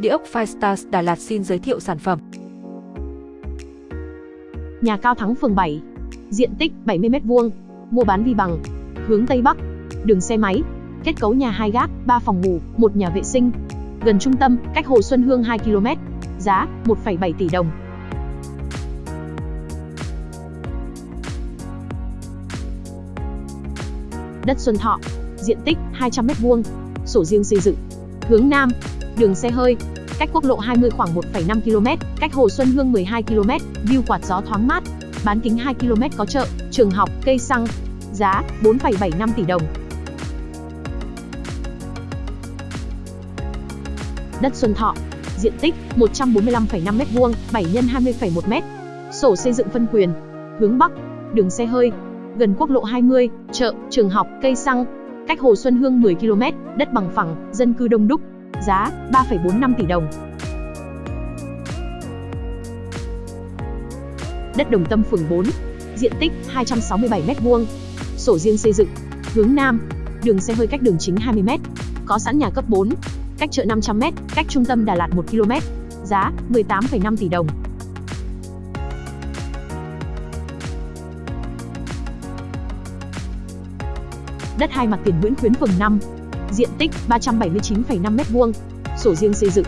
Địa ốc Firestars Đà Lạt xin giới thiệu sản phẩm. Nhà cao thắng phường 7. Diện tích 70m2. Mua bán vi bằng. Hướng Tây Bắc. Đường xe máy. Kết cấu nhà 2 gác, 3 phòng ngủ, 1 nhà vệ sinh. Gần trung tâm, cách Hồ Xuân Hương 2 km. Giá 1,7 tỷ đồng. Đất Xuân Thọ. Diện tích 200m2. Sổ riêng xây dựng. Hướng Nam. Đường xe hơi, cách quốc lộ 20 khoảng 1,5 km, cách Hồ Xuân Hương 12 km, view quạt gió thoáng mát. Bán kính 2 km có chợ, trường học, cây xăng. Giá 4,75 tỷ đồng. Đất Xuân Thọ, diện tích 145,5 m2, 7 x 20,1 m. Sổ xây dựng phân quyền. Hướng Bắc, đường xe hơi, gần quốc lộ 20, chợ, trường học, cây xăng. Cách Hồ Xuân Hương 10 km, đất bằng phẳng, dân cư đông đúc. Giá 3,45 tỷ đồng. Đất Đồng Tâm phường 4, diện tích 267 m2. Sổ riêng xây dựng, hướng Nam, đường xe hơi cách đường chính 20 m. Có sẵn nhà cấp 4, cách chợ 500 m, cách trung tâm Đà Lạt 1 km. Giá 18,5 tỷ đồng. Đất hai mặt tiền Nguyễn Khuyến phường 5, diện tích 379,5 m2, sổ riêng xây dựng,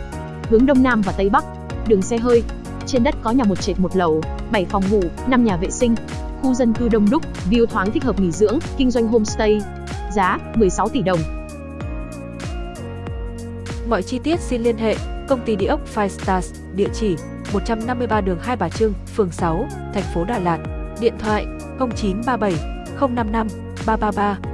hướng đông nam và tây bắc, đường xe hơi. Trên đất có nhà một trệt một lầu, 7 phòng ngủ, 5 nhà vệ sinh, khu dân cư đông đúc, view thoáng thích hợp nghỉ dưỡng, kinh doanh homestay. Giá 16 tỷ đồng. Mọi chi tiết xin liên hệ công ty địa ốc Five Stars, địa chỉ 153 đường Hai Bà Trưng, phường 6, thành phố Đà Lạt. Điện thoại 0937 055 333